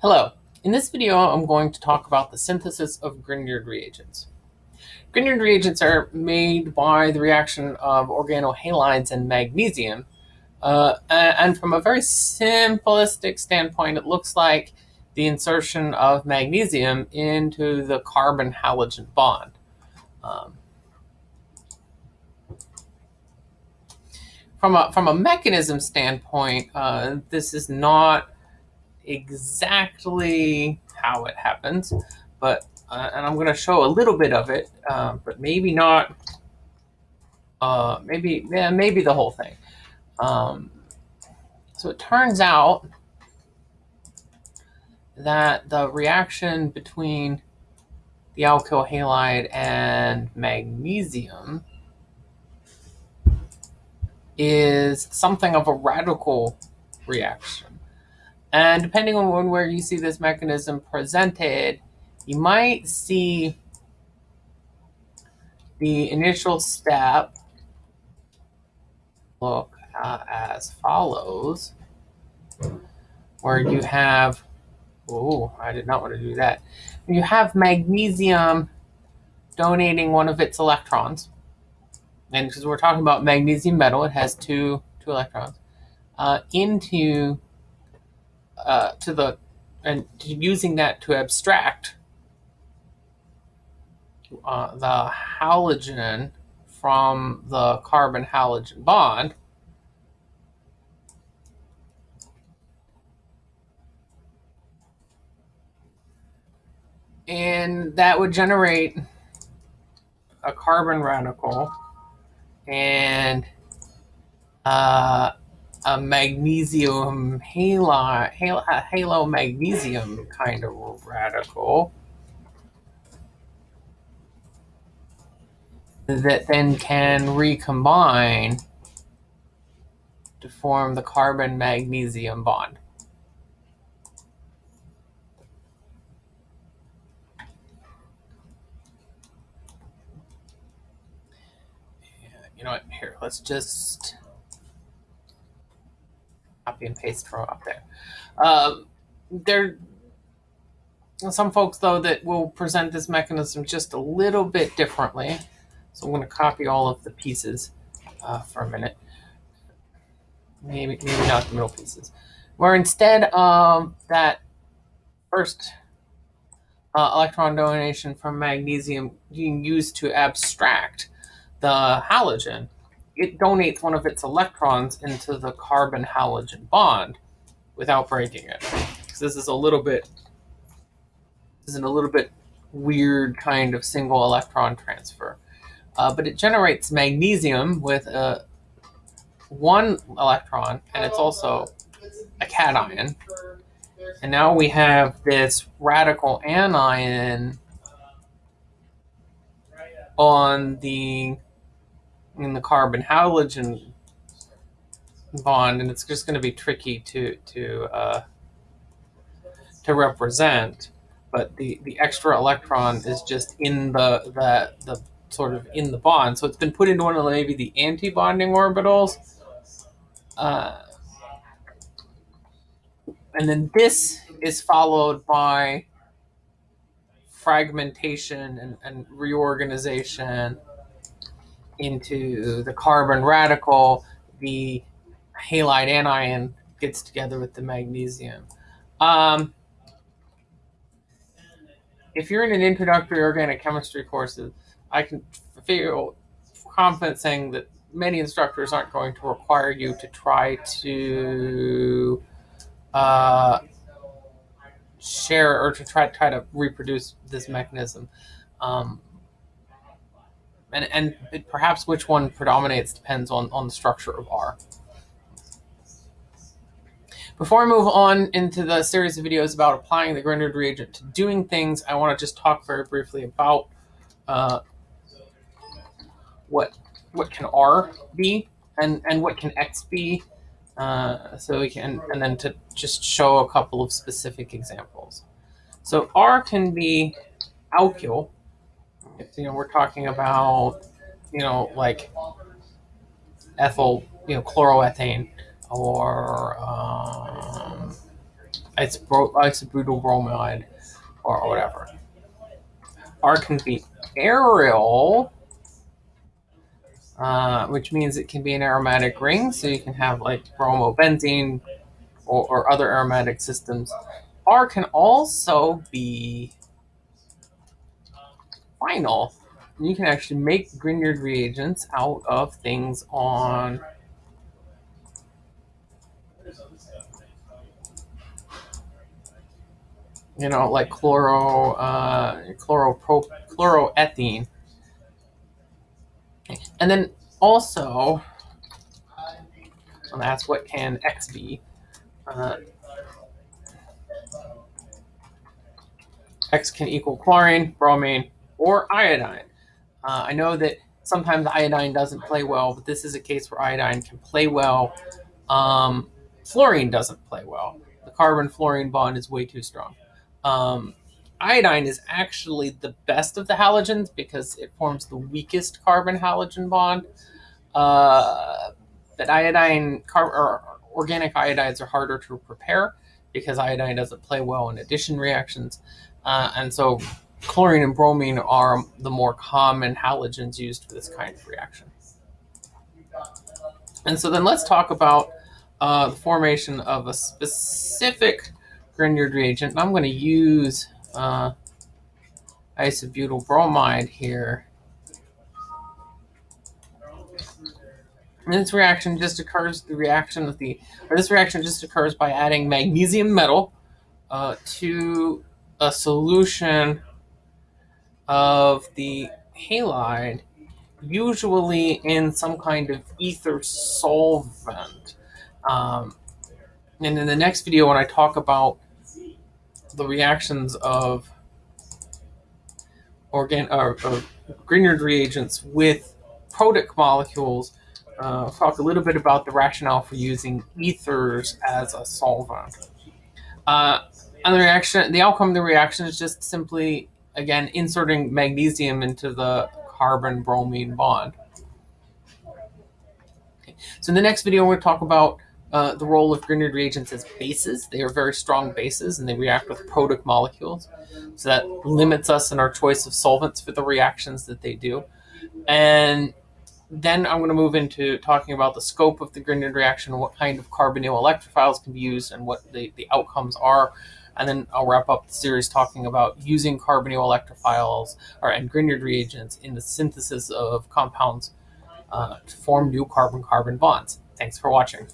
Hello. In this video, I'm going to talk about the synthesis of Grignard reagents. Grignard reagents are made by the reaction of organohalides and magnesium. Uh, and from a very simplistic standpoint, it looks like the insertion of magnesium into the carbon-halogen bond. Um, from a from a mechanism standpoint, uh, this is not exactly how it happens, but uh, and I'm going to show a little bit of it, uh, but maybe not. Uh, maybe yeah, maybe the whole thing. Um, so it turns out that the reaction between the alkyl halide and magnesium is something of a radical reaction. And depending on where you see this mechanism presented, you might see the initial step look uh, as follows, where you have, oh, I did not want to do that. You have magnesium donating one of its electrons, and because we're talking about magnesium metal, it has two, two electrons, uh, into uh, to the and using that to abstract uh, the halogen from the carbon halogen bond. And that would generate a carbon radical and uh, a magnesium halo, halo, halo magnesium kind of radical that then can recombine to form the carbon magnesium bond. You know what? Here, let's just copy and paste from up there. Um, there some folks, though, that will present this mechanism just a little bit differently. So I'm going to copy all of the pieces uh, for a minute. Maybe, maybe not the middle pieces. Where instead of that first uh, electron donation from magnesium being used to abstract the halogen, it donates one of its electrons into the carbon halogen bond without breaking it. So this is a little bit this is a little bit weird kind of single electron transfer. Uh, but it generates magnesium with a one electron, and it's also a cation. And now we have this radical anion on the in the carbon halogen bond, and it's just going to be tricky to to uh, to represent. But the the extra electron is just in the the the sort of in the bond, so it's been put into one of the, maybe the anti-bonding orbitals. Uh, and then this is followed by fragmentation and, and reorganization into the carbon radical, the halide anion gets together with the magnesium. Um, if you're in an introductory organic chemistry course, I can feel confident saying that many instructors aren't going to require you to try to uh, share or to try try to reproduce this mechanism. Um, and and it, perhaps which one predominates depends on, on the structure of R. Before I move on into the series of videos about applying the Grignard reagent to doing things, I want to just talk very briefly about uh, what what can R be and, and what can X be. Uh, so we can, and then to just show a couple of specific examples. So R can be alkyl, you know, we're talking about, you know, like ethyl, you know, chloroethane or um, isobro- isobutyl bromide or whatever. R can be aryl, uh, which means it can be an aromatic ring. So you can have like bromobenzene or, or other aromatic systems. R can also be vinyl. You can actually make Grignard reagents out of things on you know, like chloro, uh, chloropro, chloroethene. And then also, and that's what can X be. Uh, X can equal chlorine, bromine, or iodine. Uh, I know that sometimes iodine doesn't play well, but this is a case where iodine can play well. Um, fluorine doesn't play well. The carbon fluorine bond is way too strong. Um, iodine is actually the best of the halogens because it forms the weakest carbon halogen bond. Uh, but iodine, or organic iodides are harder to prepare because iodine doesn't play well in addition reactions. Uh, and so chlorine and bromine are the more common halogens used for this kind of reaction. And so then let's talk about uh, the formation of a specific Grignard reagent. And I'm going to use uh, isobutyl bromide here. And this reaction just occurs, the reaction of the, or this reaction just occurs by adding magnesium metal uh, to a solution of the halide, usually in some kind of ether solvent. Um, and in the next video, when I talk about the reactions of organ or, or Grignard reagents with protic molecules, uh, talk a little bit about the rationale for using ethers as a solvent. Uh, and the reaction, the outcome of the reaction is just simply, again, inserting magnesium into the carbon bromine bond. Okay. So in the next video, to talk about uh, the role of Grignard reagents as bases. They are very strong bases and they react with protic molecules. So that limits us in our choice of solvents for the reactions that they do. And then I'm going to move into talking about the scope of the Grignard reaction, what kind of carbonyl electrophiles can be used, and what the, the outcomes are and then I'll wrap up the series talking about using carbonyl electrophiles or and Grignard reagents in the synthesis of compounds uh, to form new carbon-carbon bonds. Thanks for watching.